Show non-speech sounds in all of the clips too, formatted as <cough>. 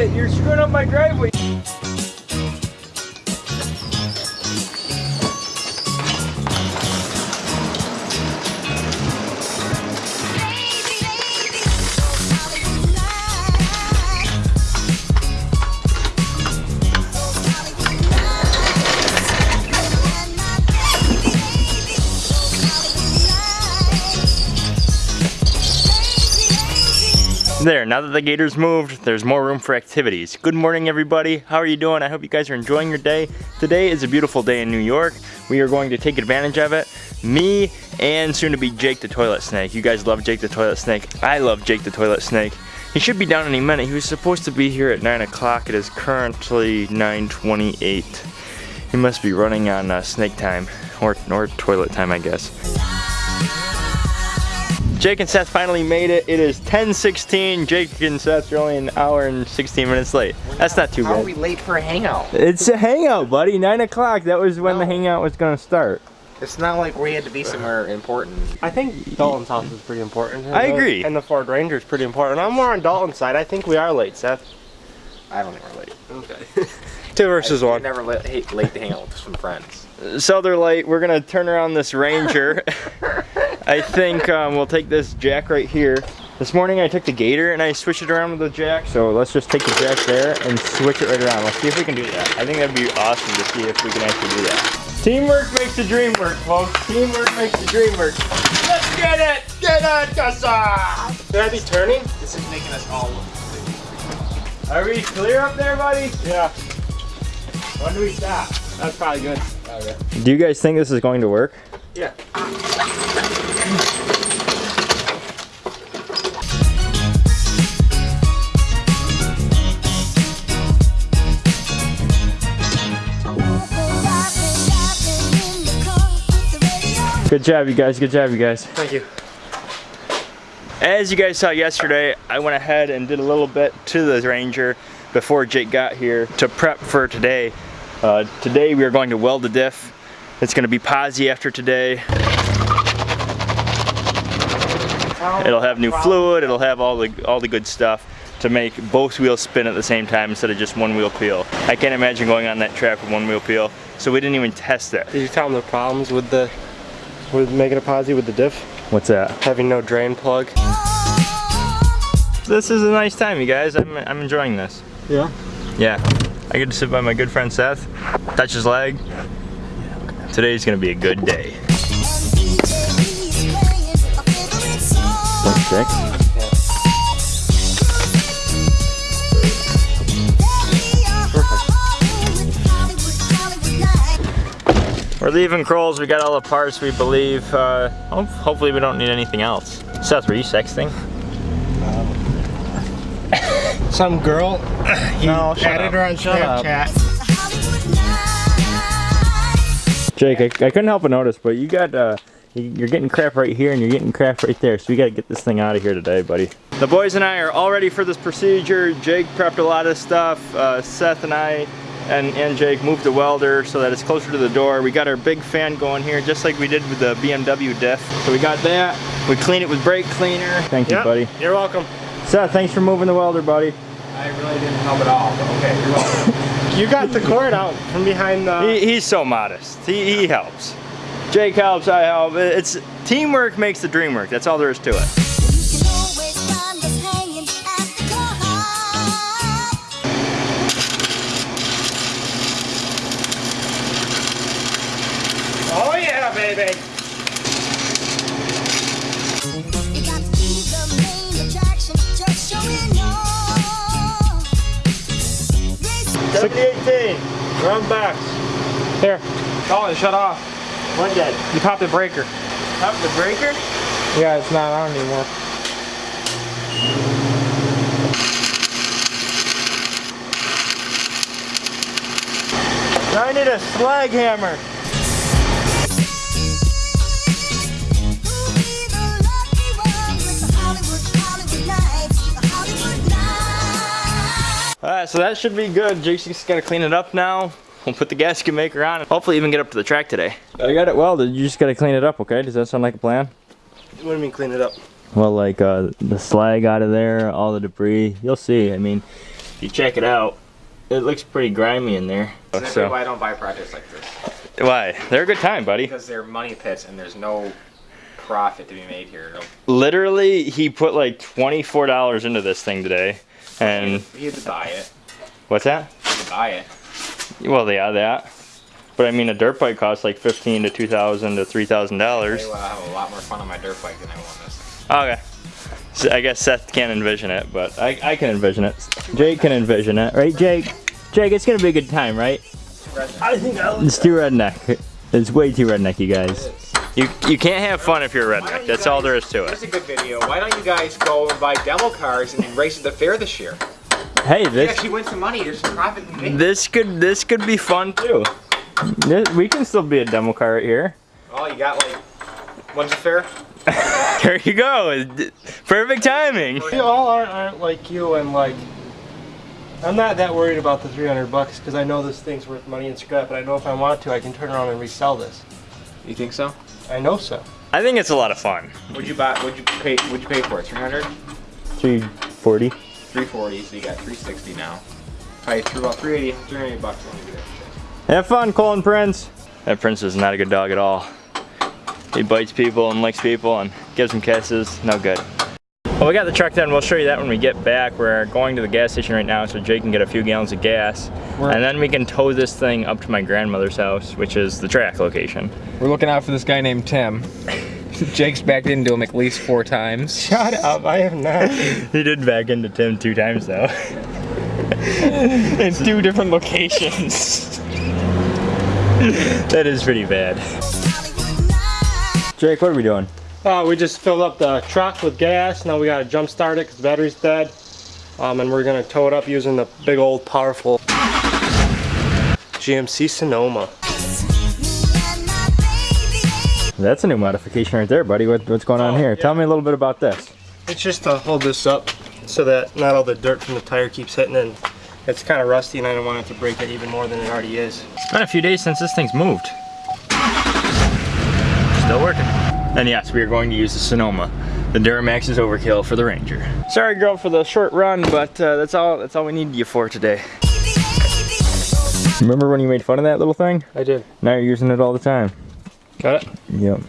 it! You're screwing up my driveway. There, now that the gators moved, there's more room for activities. Good morning everybody, how are you doing? I hope you guys are enjoying your day. Today is a beautiful day in New York. We are going to take advantage of it. Me and soon to be Jake the Toilet Snake. You guys love Jake the Toilet Snake. I love Jake the Toilet Snake. He should be down any minute. He was supposed to be here at 9 o'clock. It is currently 9.28. He must be running on uh, snake time, or, or toilet time I guess. Jake and Seth finally made it. It is 10:16. Jake and Seth are only an hour and 16 minutes late. That's not too How bad. are we late for a hangout? It's a hangout, buddy. 9 o'clock. That was when the hangout was gonna start. It's not like we had to be somewhere important. I think Dalton's house is pretty important. I the- agree. And the Ford Ranger is pretty important. I'm more on Dalton's side. I think we are late, Seth. I don't think we're late. Okay. <laughs> Two versus We're one. never late, hey, late to hang out with some friends. So they're late. We're gonna turn around this Ranger. <laughs> <laughs> I think um, we'll take this jack right here. This morning I took the Gator and I switched it around with the jack. So let's just take the jack there and switch it right around. Let's see if we can do that. I think that'd be awesome to see if we can actually do that. Teamwork makes the dream work, folks. Teamwork makes the dream work. Let's get it! Get it, Kasa! Should I be turning? This is making us all look crazy. Are we clear up there, buddy? Yeah. When do we stop? That's probably good. Do you guys think this is going to work? Yeah. Good job, you guys. Good job, you guys. Thank you. As you guys saw yesterday, I went ahead and did a little bit to the Ranger before Jake got here to prep for today. Uh, today we are going to weld the diff. It's going to be posi after today. It'll have new fluid. It'll have all the all the good stuff to make both wheels spin at the same time instead of just one wheel peel. I can't imagine going on that track with one wheel peel, so we didn't even test that. Did you tell him the problems with the with making a posi with the diff? What's that? Having no drain plug. This is a nice time, you guys. I'm, I'm enjoying this. Yeah. Yeah. I get to sit by my good friend Seth, touch his leg. Today's gonna be a good day. six. We're leaving Kroll's. We got all the parts we believe. Uh, hopefully we don't need anything else. Seth, were you sexting? <laughs> Some girl. he No, shut added up. her on Shut up. Snapchat. Jake, I, I couldn't help but notice, but you got, uh, you- you're getting crap right here and you're getting crap right there, so we gotta get this thing out of here today, buddy. The boys and I are all ready for this procedure. Jake prepped a lot of stuff. Uh, Seth and I and, and Jake moved the welder so that it's closer to the door. We got our big fan going here, just like we did with the BMW diff. So we got that. We clean it with brake cleaner. Thank you, Yep. buddy. You're welcome. Seth, thanks for moving the welder, buddy. I really didn't help at all, but okay, you're welcome. <laughs> You got the cord out from behind the. He, he's so modest. He, he helps. Jake helps, I help. It's teamwork makes the dream work. That's all there is to it. Baby. Seventy eighteen. Run backs. Here. Dalton, shut off. What did? You popped the breaker. Up the breaker? Yeah, it's not on anymore. Now I need a slag hammer. Alright, so that should be good. Jake's just gotta clean it up now. We'll put the gasket maker on and hopefully even get up to the track today. I got it welded. You just gotta clean it up, okay? Does that sound like a plan? What do you mean clean it up? Well, like uh, the slag out of there, all the debris. You'll see. I mean, If you check it out, it looks pretty grimy in there. That's So why I don't buy projects like this. why? They're a good time, buddy. Because they're money pits and there's no profit to be made here. Literally, he put like twenty-four dollars into this thing today, and he had to buy it. what's that? He had to buy it. Well, yeah, that. But I mean, a dirt bike costs like fifteen to two thousand to three thousand I dollars. will have a lot more fun on my dirt bike than I on this. Okay. So I guess Seth can't envision it, but I, I can envision it. Jake can envision it, right, Jake? Jake, it's gonna be a good time, right? I think I'll. It's too redneck. It's way too redneck, you guys. You you can't have fun if you're a redneck. That's all there is to it. Here's it. a good video. Why don't you guys go and buy demo cars and race at the fair this year? Hey, You this actually win some money. There's some profit to be made. this could this could be fun too. This- we can still be a demo car right here. Oh, you got like. When's the fair? <laughs> There you go. Perfect timing. We all aren't, aren't like you and like. I'm not that worried about the 300 bucks because I know this thing's worth money and scrap, but I know if I want to, I can turn around and resell this. You think so? I know so. I think it's a lot of fun. Would you buy? Would you pay? Would you pay for it? 300? Three forty. 340. So you got 360 now. Probably through about 380, 380 bucks when you do that shit. Have fun, Colin Prince. That Prince is not a good dog at all. He bites people and licks people and gives them kisses. No good. Well, we got the truck done. We'll show you that when we get back. We're going to the gas station right now so Jake can get a few gallons of gas. And then we can tow this thing up to my grandmother's house, which is the track location. We're looking out for this guy named Tim. <laughs> Jake's backed into him at least four times. Shut up! I have not. <laughs> He did back into Tim two times though. <laughs> in two different locations. that is pretty bad. Jake, what are we doing? Uh, we just filled up the truck with gas. Now we gotta jump start it because the battery's dead. Um, and we're gonna tow it up using the big old powerful GMC Sonoma. That's a new modification right there, buddy. What, what's going on Oh, here? yeah. Tell me a little bit about this. It's just to hold this up so that not all the dirt from the tire keeps hitting and it's kind of rusty and I don't want it to break it even more than it already is. It's been a few days since this thing's moved. Still working. And yes, we are going to use the Sonoma. The Duramax is overkill for the Ranger. Sorry, girl, for the short run, but uh, that's all. That's all we need you for today. Remember when you made fun of that little thing? I did. Now you're using it all the time. Got it? Yep.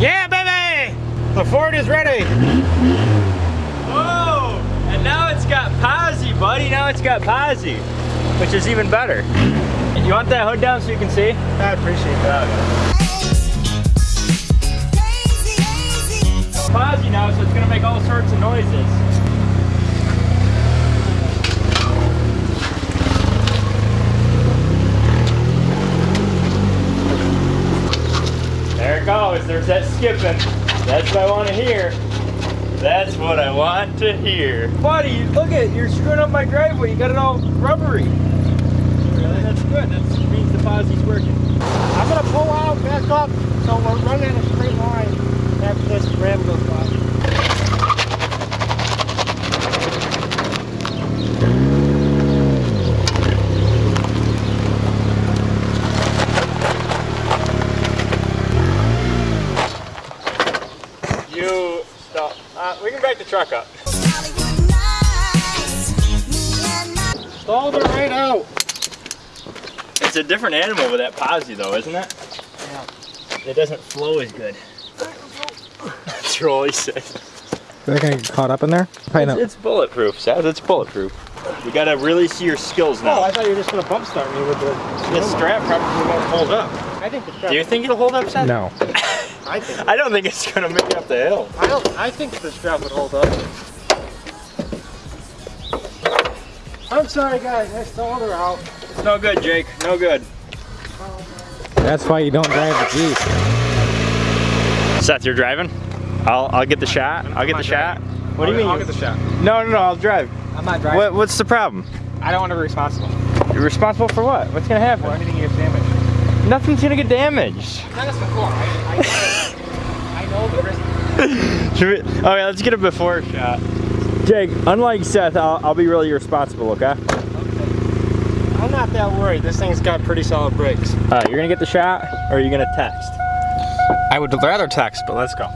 Yeah, baby! The Ford is ready. Oh, and now it's got posi, buddy. Now it's got posi, which is even better. You want that hood down so you can see? I appreciate that. Posi now, so it's gonna make all sorts of noises. There it goes. There's that skipping. That's what I want to hear. That's what I want to hear. Buddy, look at you're screwing up my driveway. You got it all rubbery. Really? That's good. That means the posi's working. I'm gonna pull out, back up, so we're running in a straight line after this ram goes by. Stalled it right out. It's a different animal with that posi though, isn't it? Yeah. It doesn't flow as good. <laughs> That's what he said. They're gonna get caught up in there? Probably It's, not. it's bulletproof, Seth. It's bulletproof. You gotta really see your skills now. Oh. I thought you were just gonna bump start me with the. this strap probably won't hold up. I think the strap. Do you think it'll hold up, Seth? No. I think. <laughs> I don't think it's gonna make it up the hill. I don't. I think the strap would hold up. I'm sorry, guys. I stalled her out. It's no good, Jake. No good. That's why you don't drive the Jeep. Seth, you're driving? I'll I'll get the shot. I'll get the shot. What do you mean? I'll get the shot. No, no, no. I'll drive. I'm not driving. What What's the problem? I don't want to be responsible You're responsible for what? What's gonna for happen? anything you have damaged. Nothing's gonna get damaged. I've done this before. I, I, I know the risk. <laughs> Should we, okay, let's get a before shot. Jake, unlike Seth, I'll, I'll be really responsible, okay? I'm not that worried. This thing's got pretty solid brakes. Uh, you're gonna get the shot, or are you gonna text? I would rather text, but let's go.